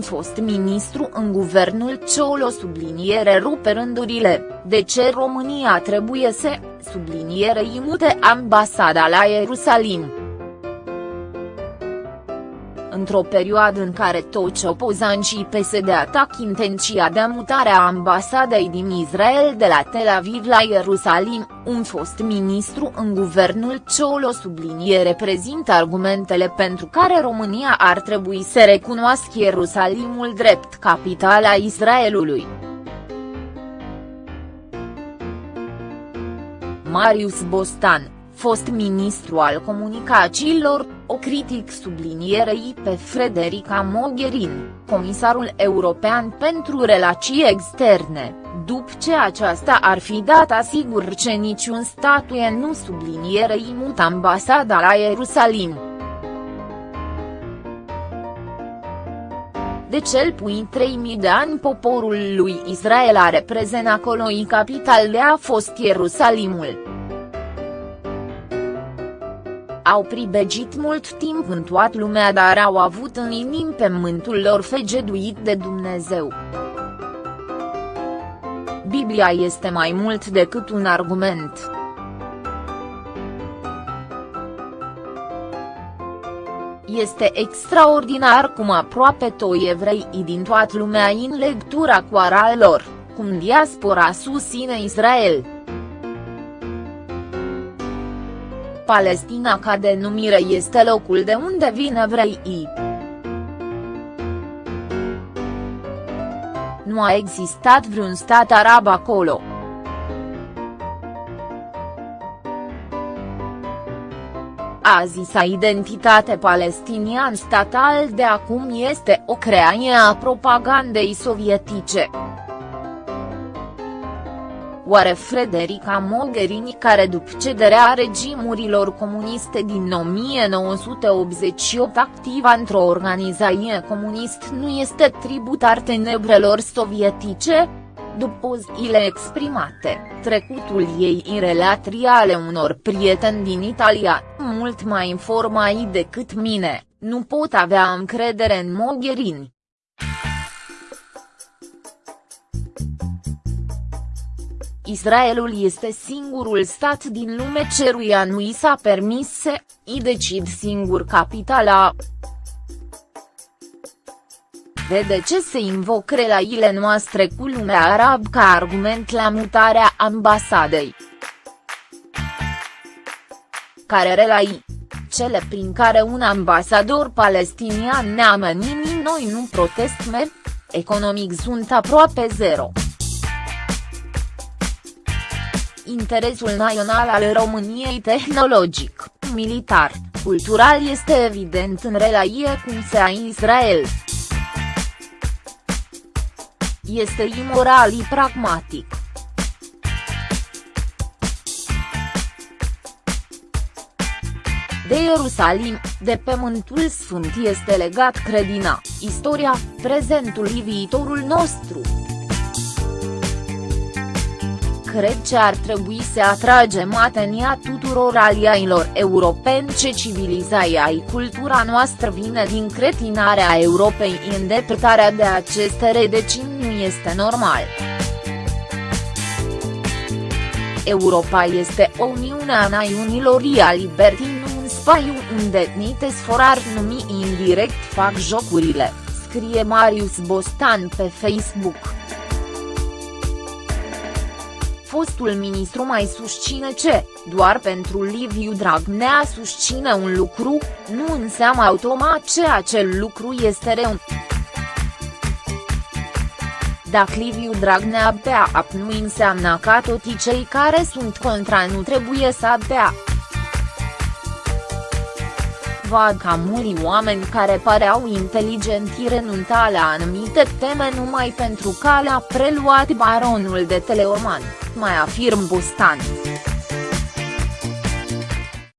fost ministru în guvernul Ciolo subliniere rupe rândurile, de ce România trebuie să, subliniere imute ambasada la Ierusalim într-o perioadă în care toți opozanții PSD atac intenția de mutare a ambasadei din Israel de la Tel Aviv la Ierusalim, un fost ministru în guvernul Ciolo sublinie reprezintă argumentele pentru care România ar trebui să recunoască Ierusalimul drept capitala Israelului. Marius Bostan fost ministru al comunicațiilor, o critic sublinierei pe Frederica Mogherini, comisarul european pentru relații externe, după ce aceasta ar fi dat asigur că niciun statuie nu sublinierei mut ambasada la Ierusalim. De cel puțin 3000 de ani poporul lui Israel a reprezentat acolo și capital de a fost Ierusalimul au pribegit mult timp în toată lumea dar au avut în inim pe mântul lor fegeduit de Dumnezeu. Biblia este mai mult decât un argument. Este extraordinar cum aproape toi evrei din toată lumea în lectura cu lor, cum diaspora susține Israel. Palestina ca denumire este locul de unde vin evreii. Nu a existat vreun stat arab acolo. A zisa identitate palestinian statal de acum este o creație a propagandei sovietice. Oare Frederica Mogherini care după cederea regimurilor comuniste din 1988 activa într-o organizație comunist nu este tributar tenebrelor sovietice? După zile exprimate, trecutul ei în relații ale unor prieteni din Italia, mult mai informai decât mine, nu pot avea încredere în Mogherini. Israelul este singurul stat din lume ceruia nu i s-a permis să i decid singur capitala. Vede ce se invoc relațiile noastre cu lumea arab ca argument la mutarea ambasadei. Care relații? Cele prin care un ambasador palestinian ne-a noi nu protestme? Economic sunt aproape zero interesul național al României tehnologic, militar, cultural este evident în relație cu SEA Israel. Este imoral și pragmatic. De Ierusalim, de pământul sfânt este legat credina, istoria, prezentul și viitorul nostru cred că ar trebui să atragem atenția tuturor aliailor europeni ce civilizația și cultura noastră vine din cretinarea Europei îndepărtarea de aceste rădăcini nu este normal. Europa este o uniune a națiunilor a libertii nu un spațiu unde nite sforar numi indirect fac jocurile, scrie Marius Bostan pe Facebook fostul ministru mai susține ce, doar pentru Liviu Dragnea susține un lucru, nu înseamnă automat ce acel lucru este rău. Dacă Liviu Dragnea bea ap nu înseamnă că toți cei care sunt contra nu trebuie să bea. Văd ca mulți oameni care pareau inteligenți renunta la anumite teme numai pentru că le-a preluat baronul de Teleorman mai afirm Bostan.